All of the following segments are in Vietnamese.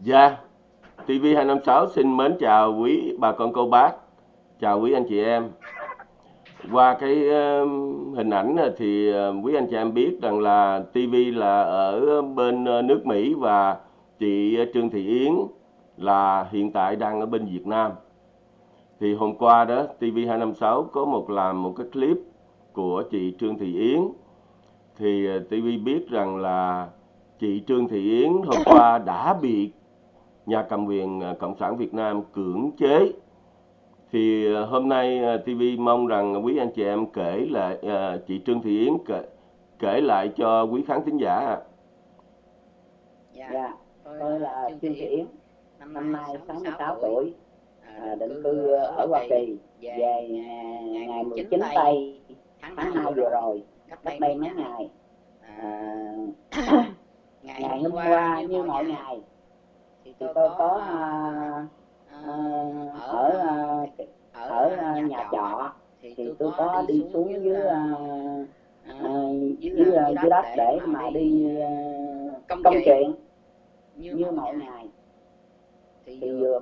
Dạ, TV256 xin mến chào quý bà con cô bác, chào quý anh chị em. Qua cái uh, hình ảnh thì uh, quý anh chị em biết rằng là TV là ở bên uh, nước Mỹ và chị ờ, Trương Thị Yến là hiện tại đang ở bên Việt Nam. Thì hôm qua đó TV256 có một làm một cái clip của chị Trương Thị Yến. Thì ờ, TV biết rằng là chị Trương Thị Yến hôm qua đã bị nhà cầm quyền à, Cộng sản Việt Nam cưỡng chế. Thì à, hôm nay à, TV mong rằng quý anh chị em kể lại chị Trương Thị Yến kể, kể lại cho quý khán thính giả. Dạ, dạ tôi là Trương Thị Yến, năm nay 66 tuổi, à, định cư ở Hoa Kỳ, về ngày 19 tây tháng 2 vừa rồi, cách đây mấy ngày. À, ngày hôm qua như mọi ngày thì tôi có uh, ở uh, ở uh, nhà trọ. thì tôi có đi xuống dưới dưới, dưới đất để mà đi công chuyện. như mọi ngày. thì vừa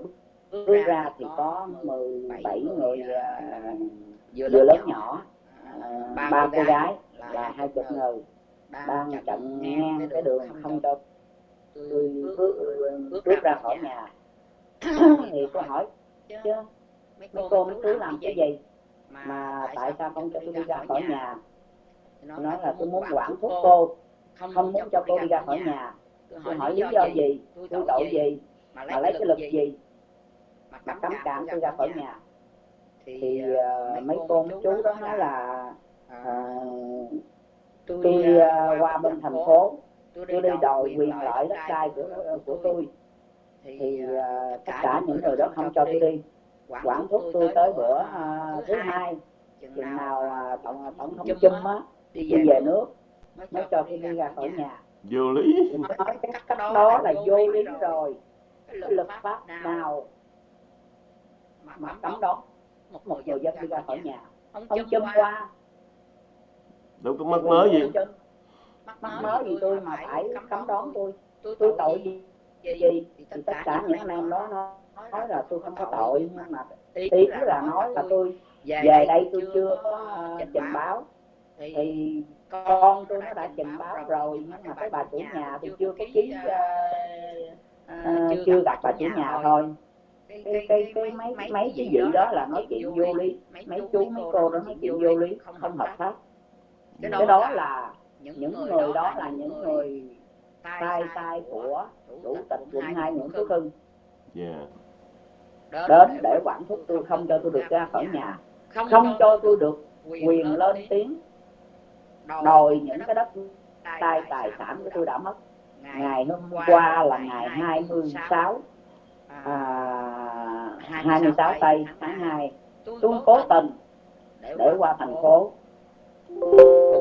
bước ra thì có 17 người vừa lớn nhỏ. ba cô gái là hai chục người. đang chặn ngang cái đường không cho tôi bước, bước ra khỏi nhà. thì tôi hỏi chứ mấy cô mấy chú làm cái gì? mà tại sao không cho tôi đi ra khỏi nhà? nói là tôi muốn quản thúc cô. không muốn cho cô đi ra khỏi nhà. tôi hỏi lý do gì? tôi tội gì? mà lấy cái lực gì? mà cấm cản tôi ra khỏi nhà. thì uh, mấy cô mấy chú đó nói là uh, tôi uh, qua bên thành phố tôi đi đòi quyền lợi đất đai của của tôi. thì uh, tất cả những người đó không cho tôi đi. quản thúc tôi tới bữa uh, thứ hai. chừng nào tổng tổng thống chung á đi về nước mới cho tôi đi ra khỏi nhà. vô lý. Nói cái cách đó là vô lý rồi. cái luật pháp nào mà cấm đó một người dân đi ra khỏi nhà. ông châm qua. đâu có mất mới gì mắc mới gì tôi mà phải cấm đón tôi? Tôi tội gì gì? thì tất cả những anh em đó nó nói là tôi không có tội nhưng mà ý là nói là tôi về đây tôi chưa có uh, trình báo. thì con tôi nó đã trình báo rồi nhưng mà cái bà chủ nhà thì chưa có ký uh, uh, chưa gặp bà chủ nhà thôi. cái cái cái mấy mấy cái gì đó là nói chuyện vô lý mấy chú mấy cô đó nói chuyện vô lý không hợp pháp cái đó là những, những người đó là những người tay tay của chủ tịch quận hai Nguyễn Phú Hưng yeah. đến để quản thúc tôi không cho tôi được ra khỏi nhà. không cho tôi được quyền lên tiếng. đòi những cái đất tài tài sản của tôi đã mất. ngày hôm qua là ngày 26 à, 26 tây tháng 2 tôi cố tình để qua thành phố.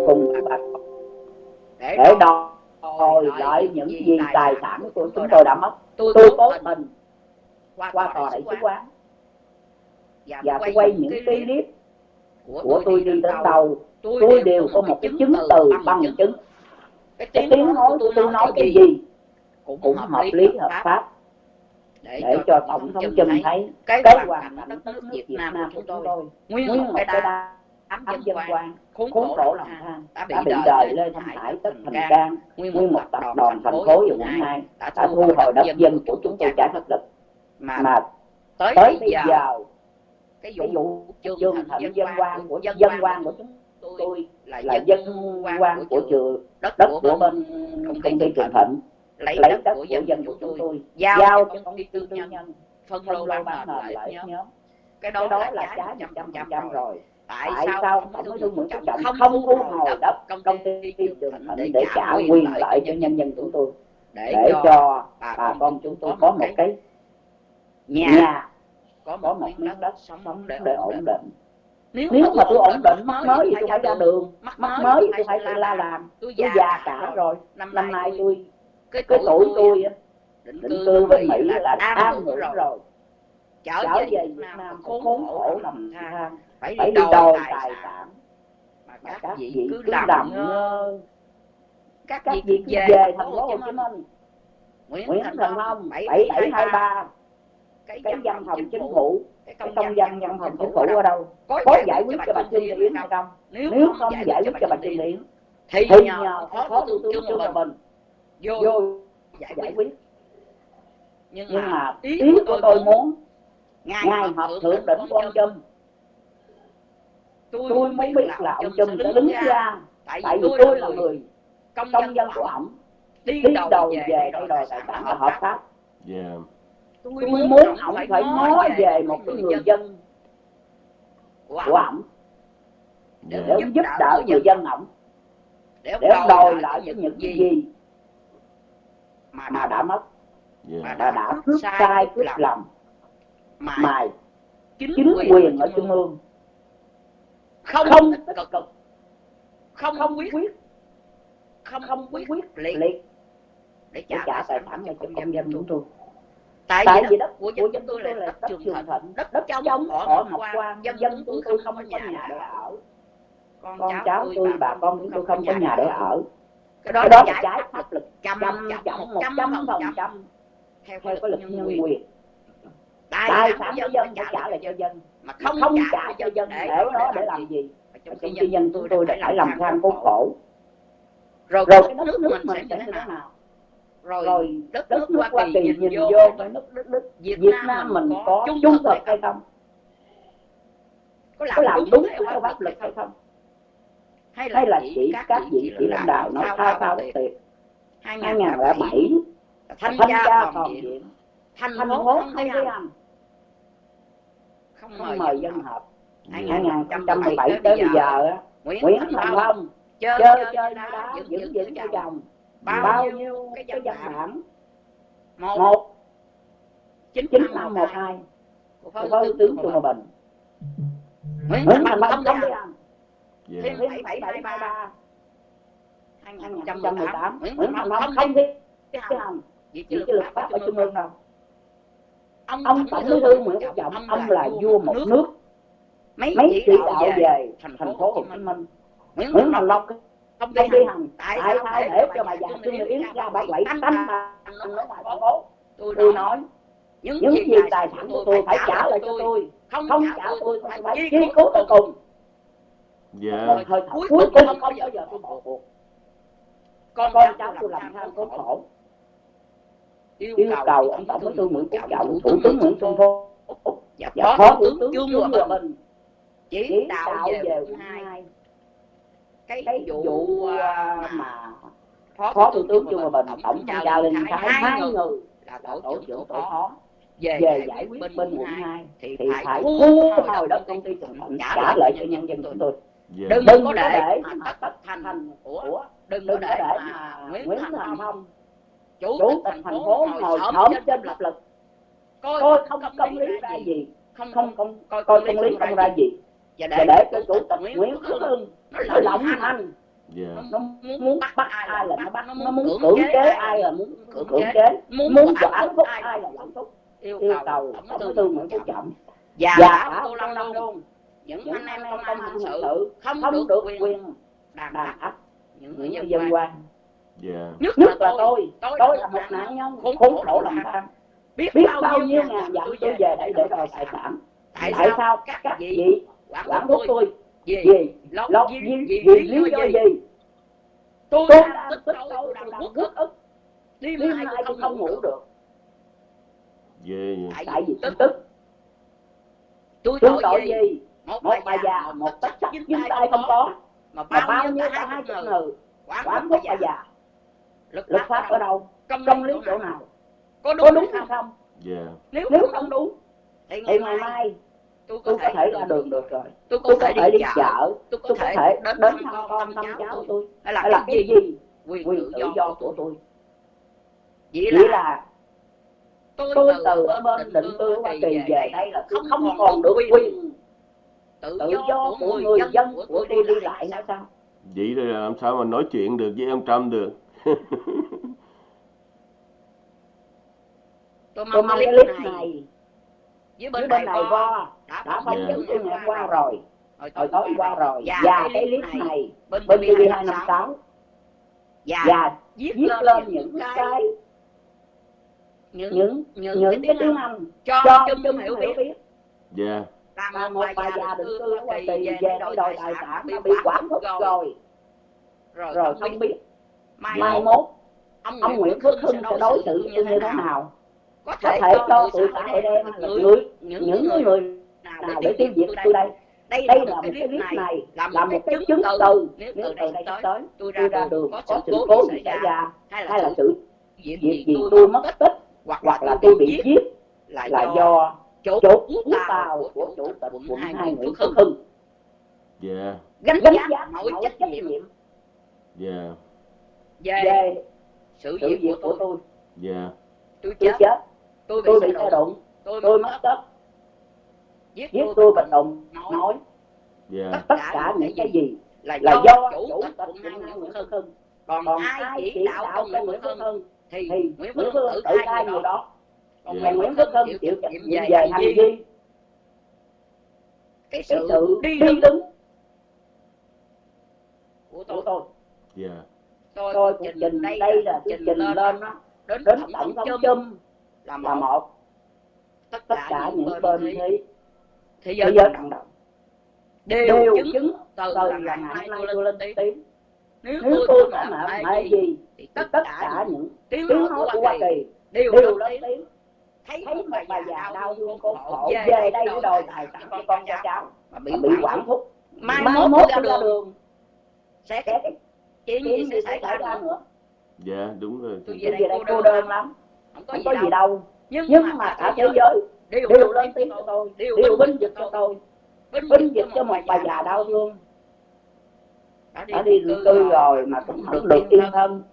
cùng các bà để đòi lại những gì tài sản của chúng tôi đã mất. tôi cố tình qua tòa đại sứ quán. và tôi quay những cái clip của tôi đi đến đầu tôi đều có một cái chứng từ bằng chứng. cái tiếng nói của tôi nói cái gì cũng hợp lý hợp pháp. để cho tổng thống Trump thấy cái hoàn cảnh đất nước Việt Nam của chúng tôi. nguyên một cái ám dân quan khốn khổ lòng than đã bị đời lê thanh hải tất thành can nguyên một tập đoàn thành phố và quận hai đã thu hồi đất dân của chúng tôi trả pháp lực mà tới bây giờ cái vụ trương thịnh dân quan của dân quan của chúng tôi là dân quan của trường đất của bên công ty trường thịnh lấy đất của dân của chúng tôi giao cho công ty tư nhân phân lô bán nền lại nhóm cái đó là trái một trăm trăm rồi tại, tại sao tổng thống Nguyễn Phú Trọng không, thu hồi đất công ty Trường Thịnh để trả quyền lợi cho nhân dân chúng tôi. để cho bà con chúng tôi có một cái nhà có một miếng đất sống để ổn định. nếu, nếu mà tôi ổn định mắc mới thì tôi phải ra đường. mắc mới thì tôi phải la làm. tôi già cả rồi. năm nay tôi cái tuổi tôi định cư bên Mỹ là am ngủ rồi trở về Việt Nam khốn khổ lầm than. Phải đi đòi tài sản. mà các vị cứ làm ngơ các vị cứ về thành phố Hồ Chí Minh. Nguyễn Nguyễn Thành Long 7723 cái văn phòng chính phủ. cái công, công dân văn phòng chính phủ ở đâu? Có giải quyết cho bà Trương thị Yến hay không? nếu không giải quyết cho bà Trương thị Yến thì nhờ phó thủ tướng Trương Hòa Bình vô giải quyết. nhưng mà ý của tôi muốn Ngài, Ngài họp thượng đỉnh của ông Trump Tôi, tôi muốn biết là ông Trump sẽ đứng ra. Tại vì tôi, là người công dân, dân của ổng Đi đầu về đây đòi tài sản và hợp pháp. Tôi muốn ổng phải nói về một cái người dân của ổng. để giúp đỡ người dân. ổng. Để ông đòi lại những gì mà đã mất. mà đã, đã cướp sai cướp lầm mài. Chính quyền ở trung ương. Không không cực. cực. Không không quyết. không không quyết. quyết. Liệt. Để trả, tài sản cho công dân chúng tôi. tại, vì đất của dân chúng tôi là đất trường thịnh đất đất trong họ học quan dân dân chúng tôi không có nhà để ở. con cháu tôi bà con chúng tôi không có nhà để ở. cái đó là trái pháp lực trăm trăm một trăm phần trăm theo cái luật nhân quyền tài sản của dân phải trả lại cho dân? mà không, không trả cho dân để nó để làm gì? trong khi dân tôi tôi đã phải làm tham khốn khổ. rồi, rồi cái nước, nước mình sẽ như thế nào? rồi, rồi đất, đất nước Hoa Kỳ nhìn vô cái nước, đất nước Việt, Nam mình có trung thực hay không? Có làm, đúng theo pháp luật hay không? Hay là, hay là chỉ các vị chỉ lãnh đạo nói thao thao bất tuyệt? 2007 thanh tra toàn diện thanh hốt không thấy hành không, không mời dân họp. 2017 dạ. tới bây giờ Nguyễn Thành Long chơi chơi đá dưỡng dưỡng cho chồng bao nhiêu cái dân bản một. Chín năm một hai. của phó tướng Trung Hòa Bình. Nguyễn Thành Long không đi ăn dạ. Thiên bảy bảy ba. ba. 2018 Nguyễn không đi ăn chỉ chứ luật pháp ở trung ương đâu ông tổng bí thư nguyễn phú trọng ông là vua một nước. mấy chỉ đạo về thành phố hồ chí minh. Nguyễn thành long công đi hằng tại sao để cho bà già trương mỹ yến ra bảy bảy tánh mà tôi nói những, những gì tài sản của tôi phải trả lại cho tôi không trả tôi tôi phải chi cứu tôi cùng. dạ. Thời cuối cùng không bao giờ tôi bỏ cuộc con, cháu tôi làm tham có khổ yêu cầu ông tổng bí thư nguyễn phú trọng thủ tướng nguyễn xuân phúc dạ, dạ, và phó thủ tướng trương hòa bình. chỉ đạo về hai. cái vụ à, à, mà phó thủ tướng trương hòa bình tổng chỉ đạo lên thái hai người là tổ trưởng tổ phó. Về, về giải quyết bên quận 2 thì, thì phải thu hồi đất công ty Tùng Thuận dạ trả vâng, lại cho vâng, nhân dân chúng vâng. tôi. Yeah. đừng, đừng có để, để mà tất thành của đừng, đừng có để, để mà Nguyễn Thành Phong chủ, chủ tịch thành phố ngồi xổm trên pháp lực, coi, coi không công lý ra gì. không không không coi công lý không ra gì. và để, để cho chủ tịch nguyễn phú hưng nó lỏng thanh Yeah. Dạ. nó muốn bắt ai là nó bắt. nó muốn cưỡng chế ai là muốn cưỡng chế. muốn cho áp phúc ai là lãnh phúc. yêu cầu tổng bí thư nguyễn phú trọng. Và cả tô lâm luôn những anh em công an sự không được quyền đàn áp những người dân quan Dạ. yeah. nhất, là tôi. tôi, tôi là một nạn nhân khốn khổ làm tang biết, biết bao nhiêu ngàn dặm tôi về đây để đòi tài sản tại, tại sao? các, các vị quản thúc tôi. vì lộc vì vì lý do gì? tôi đang tức tôi đang quốc ức. đêm nay tôi không ngủ được. Yeah, yeah. tại vì tức tức. Tôi tội gì? một bà già một tất sắc dính tay không có. mà bao nhiêu ta hai chữ người quản thúc bà già luật, luật pháp ở đâu? công, công lý chỗ nào? có đúng, có đúng hay không? yeah. Dạ. nếu, nếu không đúng thì ngày mai, mai tôi có, tôi có thể ra đường được rồi. tôi có, tôi có thể đi chợ. tôi có thể đến thăm con thăm cháu của tôi. hay là cái gì? quyền tự do của tôi. chỉ là tôi, tôi từ ở bên định cư Hoa Kỳ về đây là không, còn được quyền tự do của người dân của tôi đi lại sao sao? Vậy rồi làm sao mà nói chuyện được với ông Trump được? tôi mong, tôi mong cái này, dưới bên, bên này qua đã, đã phóng sự của ngày qua rồi. Hồi tối, qua rồi. và, cái clip này, bên tv hai năm sáu. Dạ, và viết lên những cái những những, những, những cái tiếng anh cho, cho chung, chung hiểu biết. yeah. Dạ. là một bà già định cư ở ngoài tỳ về đội tài sản nó bị quản thúc rồi. rồi. Không biết mai, mai mốt ông, ông Nguyễn Phước Hưng sẽ đối xử như thế nào? có thể, có thể cho tụi ta hội đem người những, những người, người nào để tiêu diệt tôi đây? đây, đây là một cái clip này là một cái chứng, từ nếu từ đây tới tôi ra đường, có sự cố gì xảy ra hay là sự việc gì tôi mất tích hoặc là tôi bị giết là do chốt hút tàu của chủ tịch quận hai Nguyễn Phước Hưng. Dạ. Gánh giá mọi trách nhiệm yeah về, về sự việc của tôi, tôi. Yeah. tôi chết, chết. tôi bị tôi xe đụng. Tôi, tôi mất đất. giết tôi và động nói. Yeah. tất cả những cái gì là do, do chủ tịch quận hai nguyễn hưng. Còn, còn ai chỉ đạo ông nguyễn phước hưng thì nguyễn phước hưng tự khai người đó. còn ngài nguyễn phước hưng chịu trách nhiệm về hành vi. cái sự đi đứng của tôi, của tôi. Yeah tôi, tôi cũng trình đây là trình lên, lên đó. đến, đến tổng thống chung là một, là một. Tất, tất cả những bên thế thế giới cộng đồng đều chứng từ là ngày nay tôi lên tiếng nếu, nếu tôi có làm hay gì thì tất, tất cả những tiếng nói của Hoa Kỳ đều lên tiếng thấy mà bà già đau thương con khổ về đây để đòi tài sản cho con cho cháu mà bị quản thúc mai mốt ra đường. sẽ chuyện gì sẽ xảy ra nữa. dạ đúng rồi. Tôi về đây cô đơn, lắm. Không có, không gì, có gì đâu. nhưng, mà, cả thế giới đều, lên tiếng cho tôi đều binh vực cho tôi. binh vực cho một bà già đau thương. đã đi định cư rồi. mà cũng không được yên thân.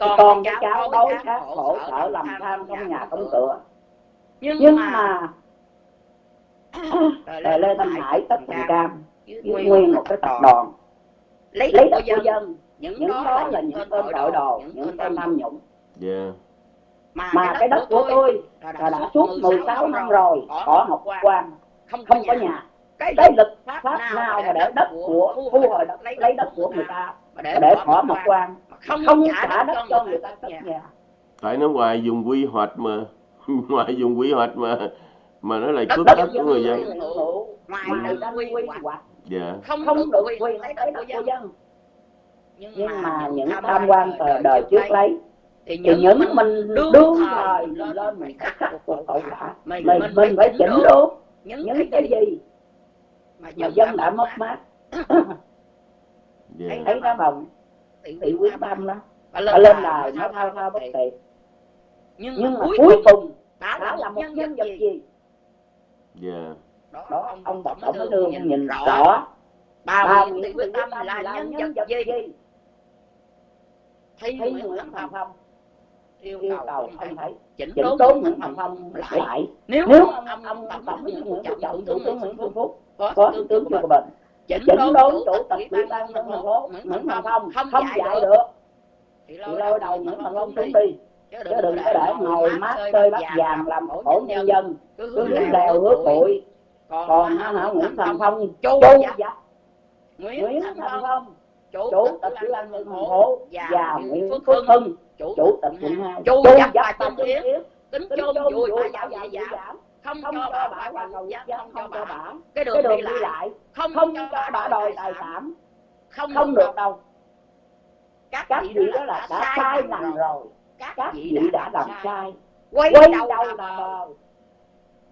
con cái cháu đói khác khổ sở làm tham trong nhà công cửa. nhưng mà Lê Thanh Hải tất thành cam nguyên một cái tập đoàn lấy của dân những, những đó, đó là những tên tội đồ những tên tham nhũng. Yeah. mà, mà cái đất của tôi là đã, đã suốt 16 năm rồi bỏ học quan không có nhà. cái lực pháp nào mà để đất của thu hồi đất lấy đất của người ta mà để bỏ một quan không trả đất cho người ta cất nhà? tại nó ngoài dùng quy hoạch mà ngoài dùng quy hoạch mà mà nó lại cướp đất, đất, đất của người dân. ngoài ừ. quy hoạch. dạ. không không được quyền lấy đất của dân nhưng mà những tham quan cờ đời trước lấy thì những mình đương thời mình lên mình khắc phục cuộc hậu quả. mình mình phải chỉnh đốn những cái gì mà dân đã mất mát. yeah. Dạ. thấy nó bồng thị quyết tâm đó bà lên đài nó thao thao bất tuyệt nhưng, nhưng mà cuối cùng đã là, là một nhân vật gì? yeah. Dạ. đó ông, ông tổng thống nó đưa nhìn rõ. ba miệng thị quyết tâm là nhân vật gì? thấy Nguyễn Thành Phong, Phong yêu cầu không phải chỉnh đốn Nguyễn Thành Phong lại. lại. Nếu ông ông tập tổng với Nguyễn Trọng Thủ tướng Nguyễn phương Phúc có tướng tướng Trương Bình chỉnh đốn chủ tịch ủy ban nhân thành phố Nguyễn Thành Phong không dạy được. thì lôi đầu Nguyễn Thành Phong xuống đi. chứ đừng có để ngồi mát chơi bắt vàng làm khổ nhân dân. cứ đứng đèo hứa bụi còn hả Nguyễn Thành Phong? Chu dập Nguyễn Thành Phong chủ, chủ tịch ủy ban nhân hộ và nguyễn phước hưng chủ tịch quận hai chu dập bài tâm yến tính chôn vui bà dạo dạy giảm không, cho bà bà hoạt động giao thông cho bà, bà. cái đường, đi, lại. không, cho bà, đòi tài sản không, không được đâu. Các, vị đó là đã sai lầm rồi. các vị đã làm sai quay đầu là bờ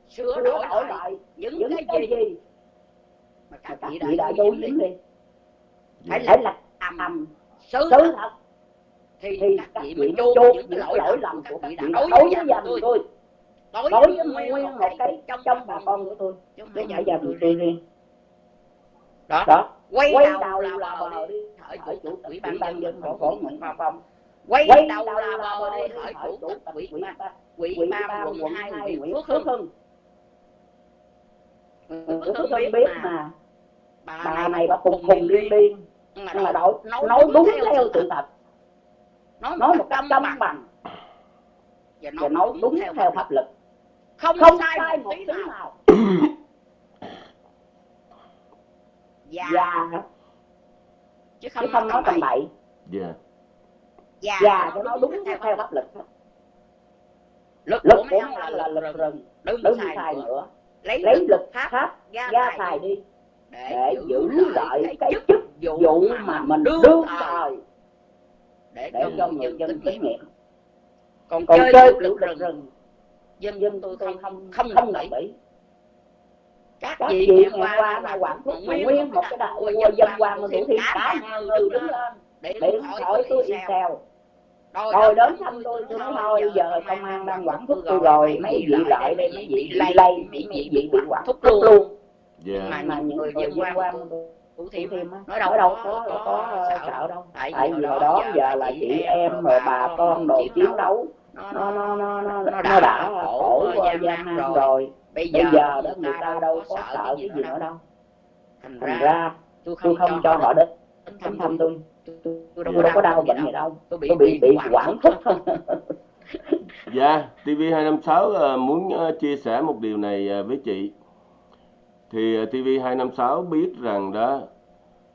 sửa đổi lại những cái gì mà các vị đã đối dính đi phải dạ. phải lập tầm sứ thật thì, thì các vị mới chôn những lỗi, lỗi lầm của các vị đối với gia đình tôi. đối với nguyên một cái trong trong bà con của tôi chứ nhà gia đình tôi riêng. đó, đó. Quay, quay đầu là bờ đi hỏi chủ tịch ủy ban nhân dân thành phố nguyễn hoa phong. Quay đầu là bờ đi hỏi chủ tịch ủy ban ủy ban quận hai nguyễn phước hưng nguyễn phước hưng biết mà bà này bà cùng cùng đi điên mà đâu đâu nói nói đúng theo theo sự thật. nói nói một một cách công bằng. bằng. Và và nói đúng theo pháp luật. không, không sai sai một tí nào. nào. Và và chứ chứ không nói tầm bậy. Dạ. Và cho nó đúng theo pháp luật. lực lực của ông là lực lực rừng. đừng xài nữa. Lấy lực lực pháp ra xài đi để giữ lại cái chức vụ mà mình đương thời để cho người dân tín nhiệm còn còn chơi lực lực rừng rừng dân dân tôi tôi không không không ý. các vị ngày qua qua là quản thúc nguyên một cái đại quân dân quan quan mà thêm thêm cả ngàn người đứng lên hỏi hỏi tôi sao sao rồi đến thăm tôi tôi nói thôi giờ công an đang quản thúc tôi rồi mấy vị lại đây mấy vị lây mấy vị bị quản thúc luôn luôn dạ. mà mà những người dân quan thủ thiêm nói đâu đâu có có có có sợ sợ đâu. tại tại vì hồi đó giờ giờ là chị em rồi bà con đồ chiến đấu. Nó nó nó nó nó nó đã nó đã khổ khổ gian nan rồi. rồi. Bây bây giờ giờ đó người ta đâu có sợ cái gì nữa đâu. thành ra tôi tôi không không cho họ đến thăm thăm tôi tôi tôi tôi đâu đâu có đau bệnh gì đâu. tôi bị bị quản thúc Dạ, TV256 ờ, muốn ờ, chia sẻ một điều này ờ, với chị. Thì ờ, TV256 biết rằng đó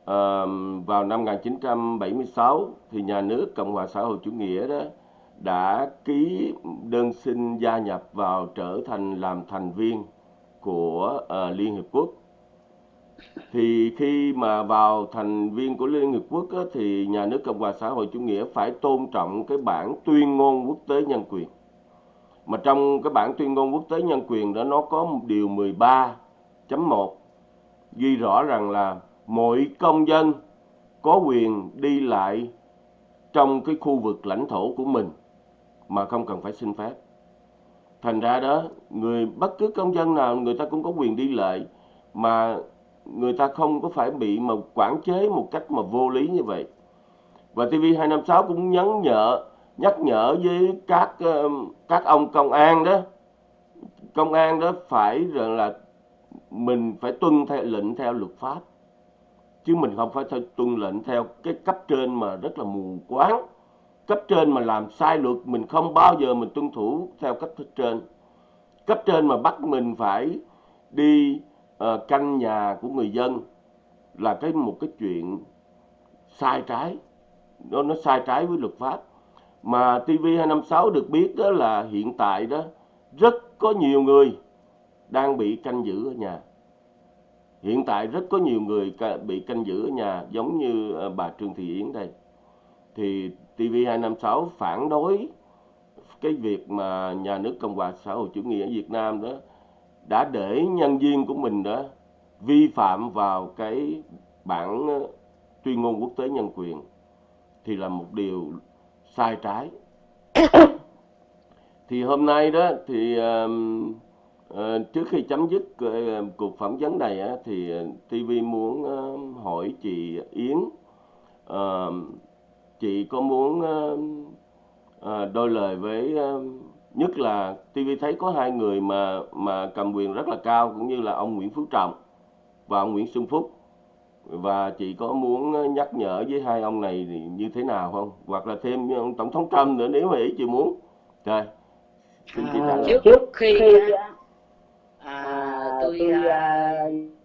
uh, vào năm 1976 thì nhà nước Cộng hòa xã hội chủ nghĩa đó đã ký đơn xin gia nhập vào trở thành làm thành viên của uh, Liên Hiệp Quốc. Thì khi mà vào thành viên của Liên Hiệp Quốc á, thì nhà nước Cộng hòa xã hội chủ nghĩa phải tôn trọng cái bản tuyên ngôn quốc tế nhân quyền mà trong cái bản tuyên ngôn quốc tế nhân quyền đó nó có một điều 13.1 ghi rõ rằng là mỗi công dân có quyền đi lại trong cái khu vực lãnh thổ của mình mà không cần phải xin phép. Thành ra đó, người bất cứ công dân nào người ta cũng có quyền đi lại mà người ta không có phải bị mà quản chế một cách mà vô lý như vậy. Và TV256 cũng nhấn nhở nhắc nhở với các các ông công an đó công an đó phải rằng là mình phải tuân theo lệnh theo luật pháp. Chứ mình không phải theo tuân lệnh theo cái cấp trên mà rất là mù quáng. Cấp trên mà làm sai luật mình không bao giờ mình tuân thủ theo cấp trên. Cấp trên mà bắt mình phải đi ờ, uh, canh nhà của người dân là cái một cái chuyện sai trái. Nó nó sai trái với luật pháp. Mà TV256 được biết đó là hiện tại đó rất có nhiều người đang bị canh giữ ở nhà. Hiện tại rất có nhiều người bị canh giữ ở nhà giống như ờ, bà Trương Thị Yến đây. Thì TV256 phản đối cái việc mà nhà nước Cộng hòa xã hội chủ nghĩa Việt Nam đó đã để nhân viên của mình đó vi phạm vào cái bản ờ, tuyên ngôn quốc tế nhân quyền thì là một điều sai trái thì hôm nay đó thì uh, ờ, trước khi chấm dứt ờ, cuộc phỏng vấn này á, thì TV muốn ờ, hỏi chị Yến chị có muốn đôi lời với nhất là TV thấy có hai người mà mà cầm quyền rất là cao cũng như là ông Nguyễn Phú Trọng và ông Nguyễn Xuân Phúc. Và chị có muốn nhắc nhở với hai ông này thì như thế nào không? Hoặc là thêm ông tổng thống Trump nữa nếu mà ý chị muốn. Rồi xin chị trả À, lời trước khi tôi tôi à,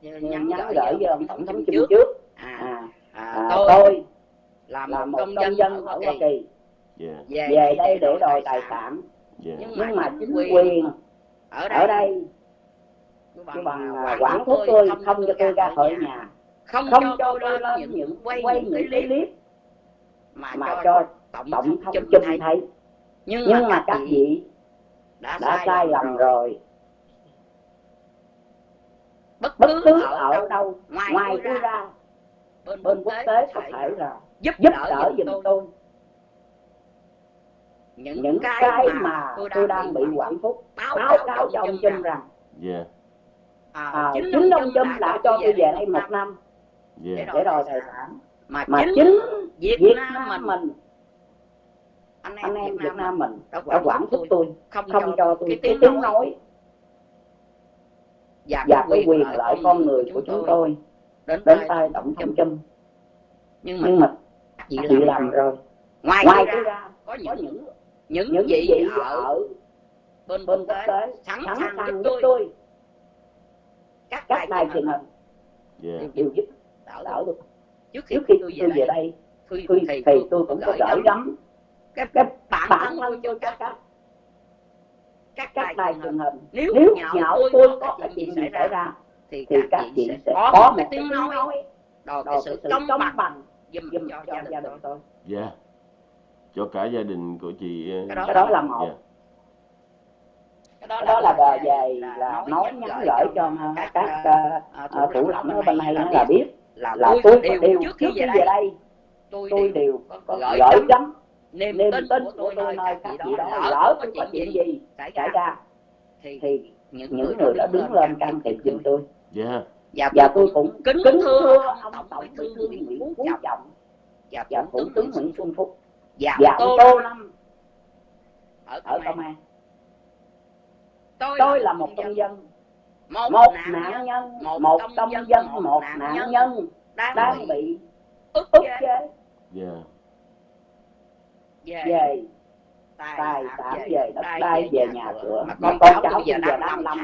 nhắn nhắn gửi gửi với ông tổng thống thống trước. à, à, à, tôi tôi là một công công dân ở ở Hoa Kỳ. Yeah, về đây để đòi tài sản. yeah. nhưng nhưng mà chính quyền quyền ở ở đây đây cứ cứ bằng bằng quản quản thúc tôi tôi không không cho tôi ra khỏi nhà. không không cho tôi lên những quay quay những cái cái clip mà mà cho tổng thống Trung thấy. nhưng nhưng mà các vị đã đã sai lầm rồi bất bất cứ cứ ở ở đâu đâu ngoài ngoài tôi ra bên bên quốc tế có thể là giúp giúp đỡ giùm tôi. tôi. Những, những cái, cái mà mà tôi tôi đang bị quản thúc báo cáo cho ông Trump Trump rằng Yeah, à, à, chính chính ông Trump Trump đã cho tôi về đây một năm yeah, Để đòi tài sản. mà, mà chính Việt, Việt Nam Nam mình mình anh em, anh em Việt Việt Nam Nam mình đã quản thúc thúc tôi tôi không, không cho tôi cái tiếng nói và, và cái quyền lợi con người của chúng tôi đến, đến tay tổng thống Trump. Nhưng mà nhưng mà chị chị làm, làm rồi. Ngoài, ngoài ra ra có có những những những, những gì gì ở bên bên quốc tế sẵn sẵn sàng giúp tôi. tôi. Các các đài truyền hình yeah, đều giúp đỡ đỡ tôi trước khi trước khi tôi tôi về về đây đây tôi, thì, thì tôi cũng có gửi gắm gắm cái cái bản thân tôi cho các các các các đài truyền hình hình nếu nếu nhạo tôi tôi có cái chuyện xảy ra ra thì các các chị sẽ có một tiếng nói nói đòi cái sự công công bằng bằng giùm giùm cho cho gia đình tôi. dạ. Cho cả gia đình của chị ờ, Cái đó cái đó là một. dạ. cái đó là bờ về là nói nhắn gửi cho các các ờ, ờ, thủ ờ, lãnh ở bên này là biết là là tôi đều đều trước khi về về đây. đây. Tôi đều có gửi gắm niềm tin tin của của tôi tôi nơi các chị đó đó lỡ có tôi có chuyện chuyện gì xảy ra. ra thì thì những những người đã đứng lên can thiệp giùm tôi dạ. Và và tôi cũng kính kính thưa thưa ông tổng bí tổng thư Nguyễn Phú Trọng và và thủ tướng Nguyễn Xuân Phúc giảm giảm tô lâm ở ở công an. tôi tôi là một công dân. một một nạn nhân. một một công dân. một nạn nhân. đang đang bị ức chế. Chế. Dạ về tài tài sản về đất đai về nhà cửa. mà mà con con cháu tôi bây giờ đang đang làm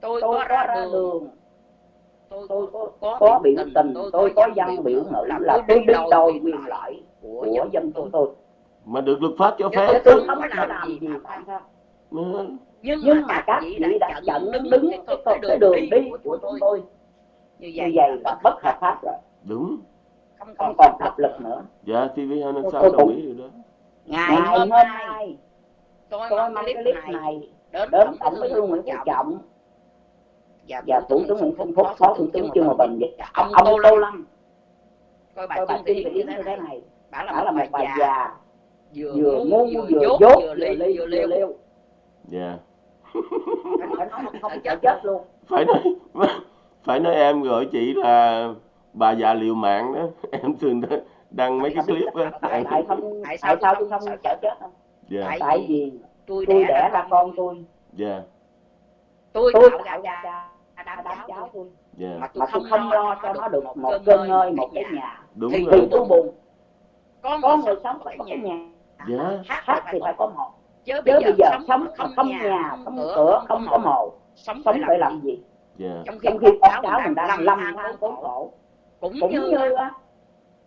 tôi tôi có ra đường. tôi tôi có có có biểu tình tình tôi có dân biểu ngữ là là tôi đòi đòi quyền lợi của của dân chúng tôi. mà được luật pháp cho phép tôi tôi không làm gì nhưng, nhưng mà các chị đã chặn đứng cái, cái, cái đường đi của chúng tôi. như vậy là bất hợp pháp rồi. đúng không không còn pháp lực nữa. Dạ TV 256 Tôi đồng cũng- ý điều đó. Ngày ngày hôm nay tôi tôi mang clip này này đến đến tổng bí thư Nguyễn Phú Trọng. Trọng. Và và thủ thủ tướng Nguyễn Xuân Phúc phó thủ tướng Trương Hòa bình và ông ông Tô Lâm. Lâm. Coi coi bài tuyển tuyển như thế này. này. Đã là là một bài già. vừa ngu vừa dốt vừa ly vừa liêu dạ. Phải nói không sợ chết luôn. phải nói phải nói em gọi chị là bà già liều mạng đó. Em thường đăng mấy cái clip á. tại tại không Tại sao tại sao tôi không không sợ chết không? Dạ. Tại vì tôi đẻ đẻ ra ra con tôi. dạ. Tôi tôi tạo ra đám cháu tôi tôi. Dạ. Mà tôi không lo cho nó được một cơn ngơi một cái nhà. đúng thì rồi. thì tôi buồn có có người sống phải có nhà. dạ. Hát thì phải có một. chứ chứ bây giờ sống mà không nhà không cửa không có mồ. Sống phải làm gì? dạ. Trong khi con con cháu cháu mình đang lầm lầm than khốn khổ cũng cũng như như á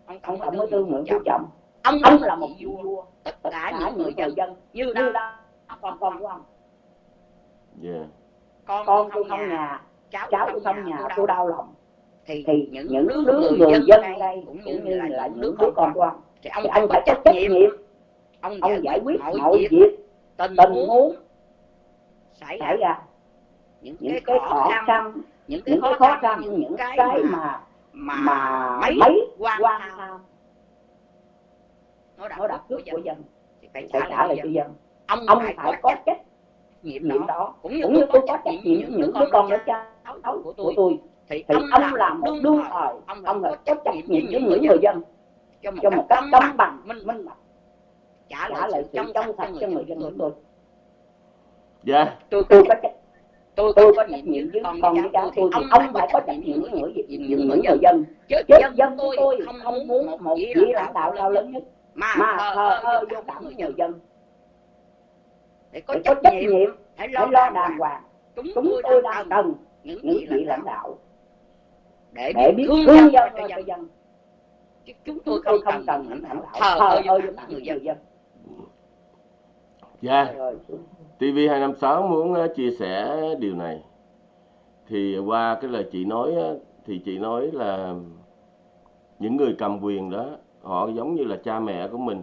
ông ông tổng tổng thư Nguyễn Phú Trọng. Ông ông là một vua vua tất cả những người dân. dân. Như đang đang con của ông. Dạ con con tôi tôi không nhà nhà cháu cháu tôi tôi không nhà tôi đau lòng thì thì những những đứa đứa người người dân ở đây cũng như như là là những đứa đứa con của ông. thì ông thì phải ông phải trách trách nhiệm. nhiệm. Ông ông giải quyết mọi việc. việc. Tình tình huống xảy ra. những những cái cái khó khăn những cái những cái khó khăn những cái cái mà mà mà mấy mấy quan quan tham nó đặt nó đặt cướp của của dân thì phải trả trả lại cho dân. dân. Ông ông phải phải có trách nhiệm đó đó cũng như cũng tôi như có tôi có trách nhiệm những những đứa con đứa đứa cháu cháu của của tôi. tôi. Thì thì ông ông làm một đương đương thời ông phải có trách nhiệm với những người dân cho một cho một cách công bằng minh minh bạch. trả lại sự trong trong sạch cho người dân chúng tôi. dạ. Tôi tôi có trách tôi tôi có trách nhiệm với con con với cháu tôi thì ông phải có trách nhiệm với những những người người dân. chứ dân tôi chúng tôi không muốn một vị lãnh đạo cao lớn nhất. mà thờ ơ vô cảm người với người dân. Để có trách nhiệm hãy lo đàng hoàng. chúng tôi đang cần những vị lãnh đạo để biết thương dân cho dân. chứ chúng tôi tôi không cần lãnh đạo thờ ơ vô cảm người với dân. người dân. Dạ. Rồi TV256 muốn ờ, chia sẻ điều này. Thì qua cái lời chị nói ờ, thì chị nói là những người cầm quyền đó, họ giống như là cha mẹ của mình.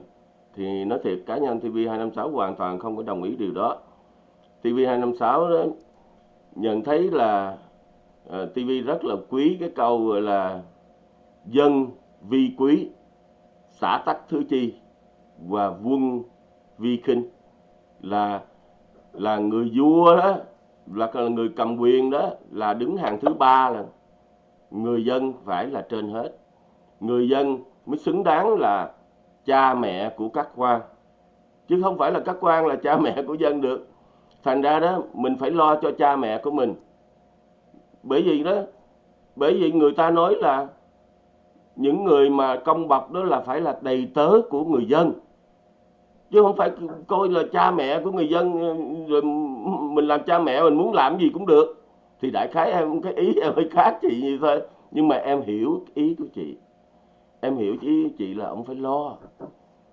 Thì nói thiệt, cá nhân TV256 hoàn toàn không có đồng ý điều đó. TV256 đó, nhận thấy là ờ, TV rất là quý cái câu gọi là dân vi quý, xã tắc thứ chi và quân vi khinh là là người vua đó, là người cầm quyền đó, là đứng hàng thứ ba là người dân phải là trên hết. Người dân mới xứng đáng là cha mẹ của các quan. Chứ không phải là các quan là cha mẹ của dân được. Thành ra đó, mình phải lo cho cha mẹ của mình. Bởi vì đó, bởi vì người ta nói là những người mà công bậc đó là phải là đầy tớ của người dân chứ không phải coi là cha mẹ của người dân rồi mình làm cha mẹ mình muốn làm gì cũng được. Thì đại khái em cái ý em hơi khác chị như thôi. Nhưng mà em hiểu ý của chị. Em hiểu ý chị là ông phải lo.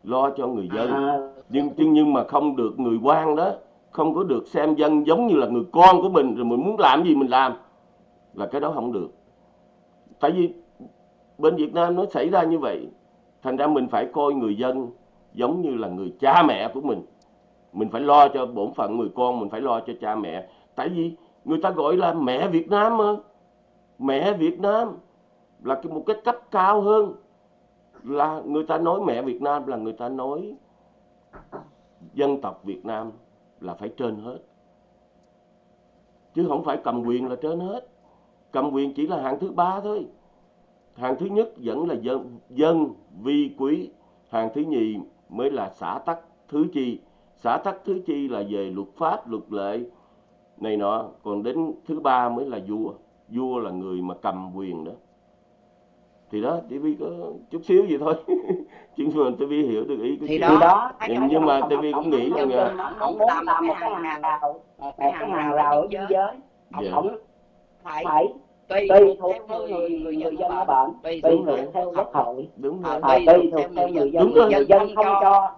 Lo cho người dân. À, nhưng nhưng mà không được người quan đó. Không có được xem dân giống như là người con của mình. Rồi mình muốn làm gì mình làm. Là cái đó không được. Tại vì bên Việt Nam nó xảy ra như vậy. Thành ra mình phải coi người dân giống như là người cha mẹ của mình. Mình phải lo cho bổn phận người con, mình phải lo cho cha mẹ. Tại vì người ta gọi là mẹ Việt Nam mà. Mẹ Việt Nam là một cái cấp cao hơn. Là người ta nói mẹ Việt Nam là người ta nói dân tộc Việt Nam là phải trên hết. Chứ không phải cầm quyền là trên hết. Cầm quyền chỉ là hạng thứ ba thôi. Hạng thứ nhất vẫn là dân dân vi quý. Hạng thứ nhì mới là xã tắc thứ chi. Xã tắc thứ chi là về luật pháp luật lệ. Này nọ còn đến thứ ba mới là vua. Vua là người mà cầm quyền đó. Thì đó TV có chút xíu gì thôi. Chứ mà TV hiểu được ý của Thì chị. đó, thì đó. nhưng, nhưng mà TV cũng nghĩ rằng là ông muốn làm một cái hàng rào. một cái hàng rào ở biên giới dạ, ông phải. Phải tùy thuộc theo người người người người dân bệnh bệnh tùy thuộc thuộc theo quốc hội. Đúng Ờ, rồi. phải tùy thuộc theo người dân. Đúng rồi. người dân không cho.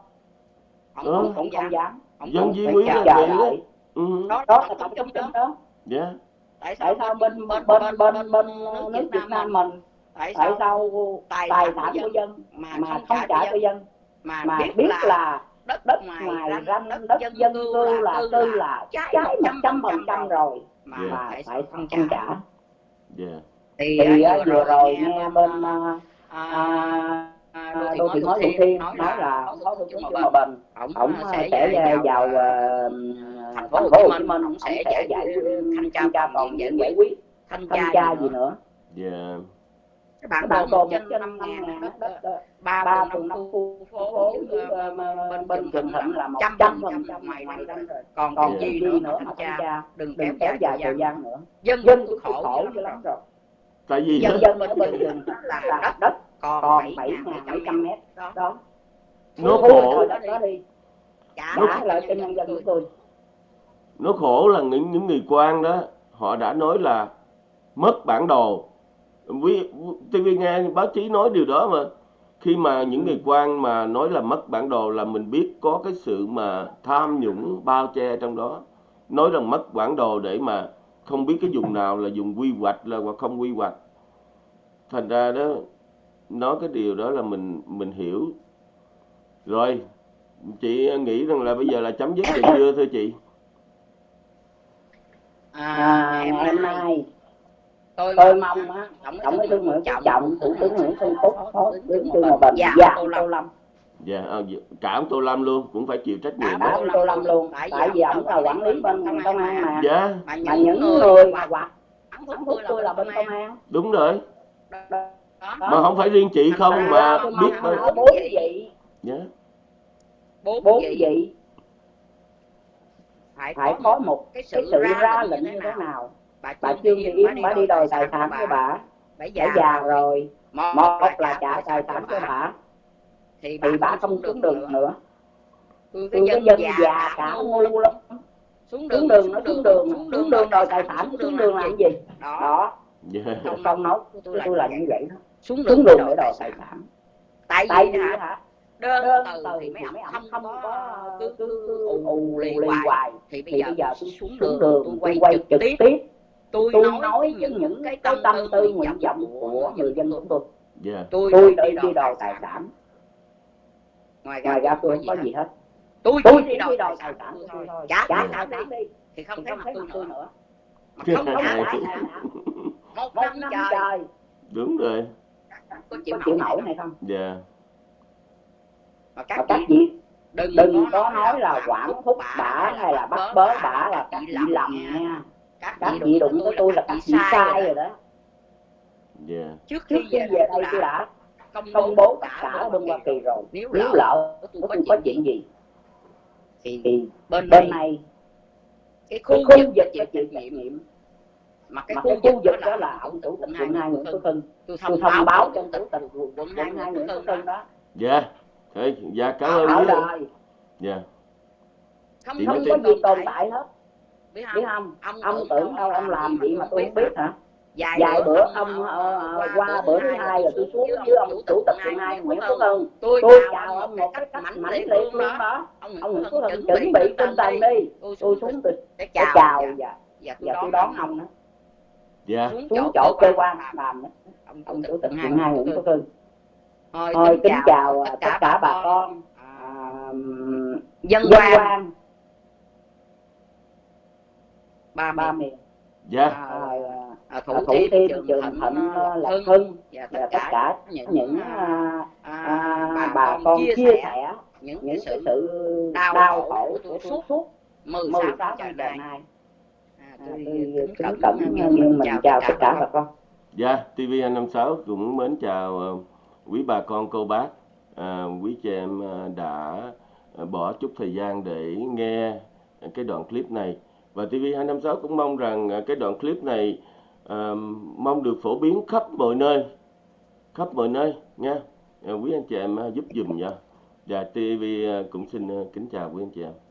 ông cũng cũng không không dám. Dân di quý chờ là vậy đó. ừ. đó là tổng chung chung đó. dạ. Tại sao bên bên bên bên bên nước Việt Nam mình? Tại tại sao sao tài tài sản của của dân mà mà không không trả cho dân? mà mà biết biết là đất đất ngoài ranh ranh đất đất dân dân cư là tư là trái một trăm phần trăm rồi mà tại phải sao không không trả dạ thì, thì à, á, vừa rồi nghe bên à, à, à, đô thị mới thủ thiêm nói là phó thủ tướng Hòa Bình. Ổng à, sẽ vào ờ, thành phố Hồ Chí Minh ổng sẽ giải giải thanh tra diện giải quyết thanh tra gì nữa bản bản đồ đồ một trên năm năm ngàn ngàn đất đất đất đất ba ba phường phường năm năm khu phố ờ, ờ, bên bên Bình Bình Thuận Thuận là một trăm trăm phần trăm trăm ngoài ranh rồi. còn còn gì nữa nữa mà tra đừng đừng kéo dài thời gian nữa. dân dân tôi cũng khổ khổ dữ lắm. rồi. Tại vì Dân dân bên ở bên rừng là đất đất còn còn bảy bảy bảy trăm trăm mét đó. nó khổ. đó đi. Trả lại cho nhân dân của tôi. Nó khổ là những những người quan đó họ đã nói là mất bản đồ TV nghe báo chí nói điều đó mà. Khi mà những người quan mà nói là mất bản đồ là mình biết có cái sự mà tham nhũng bao che trong đó. Nói rằng mất bản đồ để mà không biết cái vùng nào là vùng quy hoạch là hoặc không quy hoạch. Thành ra đó nói cái điều đó là mình mình hiểu. Rồi chị nghĩ rằng là bây giờ là chấm dứt được chưa thưa chị. À, ngày hôm nay tôi tôi mong á tổng tổng bí thư nguyễn phú trọng thủ tướng nguyễn xuân phúc phó tướng trương hòa bình và tô lâm. Dạ à, cả ông tô lâm luôn cũng phải chịu trách nhiệm Cả ông tô lâm luôn tại vì ổng là quản lý bên ngành công an mà. Dạ. Mà những người mà hoặc thắng phúc tôi là bên công an. Đúng rồi. Đó mà không phải riêng chị không mà biết mà bốn vị dạ. Bốn vị phải có một cái cái sự ra lệnh như thế nào bà bà trương thị yến bà bà đi đòi tài sản của bà. bà. Bà đã già rồi. một một là trả tài sản cho bà. thì thì bà không xuống đường nữa. tôi tôi cái dân già cả ngu lắm. xuống đường nó xuống đường xuống đường đòi tài sản xuống đường làm gì? Đó. Không nói tôi là như vậy. đó. Xuống đường đường để đòi tài sản tại vì hả? đơn đơn từ từ thì mấy ông ông không không có cứ cứ cứ ù ù lì hoài. thì bây giờ tôi xuống đường đường tôi quay quay trực tiếp tôi tôi nói nói với những những cái tâm tâm tư nguyện vọng của người dân của tôi. Dạ. Tôi tôi đi đi đòi tài sản. ngoài ngoài ra ra tôi không có gì hết. Tôi tôi chỉ đòi đi tài sản thôi. trả tài sản đi. thì không thấy mặt tôi nữa. không trả tài sản một năm trời. đúng rồi. Có có chịu nổi này không? Dạ. Mà và các chị đừng có nói là quản thúc bả hay là bắt bớ bả là các chị lầm nha các chị đụng đụng với tôi là các chị sai rồi đó. Dạ trước trước khi khi về về đây tôi đã công công bố tất cả ở bên Hoa Kỳ rồi. Nếu nếu lỡ tôi có có chuyện gì thì thì bên bên này cái khu khu vực chịu trách nhiệm. mà cái mà khu cái khu vực đó là ông chủ tịch hai quận hai Nguyễn Tân Tân tôi thông báo cho chủ tịch quận hai Nguyễn Tân Tân đó. dạ thế dạ cảm ơn dạ không không có gì tồn tại hết biết biết không? không? Ông ông tưởng đâu ông làm gì mà tôi không biết hả? Vài bữa ông ờ, qua bữa thứ hai rồi tôi xuống với ông chủ tịch phường hai Nguyễn Phước Hưng. Tôi chào ông một cái cách mãnh liệt luôn đó. ông Nguyễn Phước Hưng chuẩn bị tinh thần đi. Tôi xuống tôi chào chào và tôi đón ông đó dạ. Xuống chỗ cơ quan làm đó. ông chủ tịch hai hai Nguyễn Phước Hưng. Thôi kính chào tất cả bà con. à, à, dân quan quan ba ba miền dạ. À, à, thủ thủ thêm thêm trường thịnh là hưng và và tất tất cả những những à, à, à, à, bà con chia sẻ những những sự sự đau đau khổ của suốt suốt 16 16 năm năm trời trời nay nay À, À, tôi kính cẩn nghiêng mình chào tất cả bà con. Dạ, TV256 cũng mến chào quý bà con cô bác, à, quý chị em đã bỏ chút thời gian để nghe cái đoạn clip này. Và TV256 cũng mong rằng à, cái đoạn clip này à, mong được phổ biến khắp mọi nơi, khắp mọi nơi nha. À, quý anh chị em à, giúp dùm nha. Dạ, Và TV cũng xin kính chào quý anh chị em.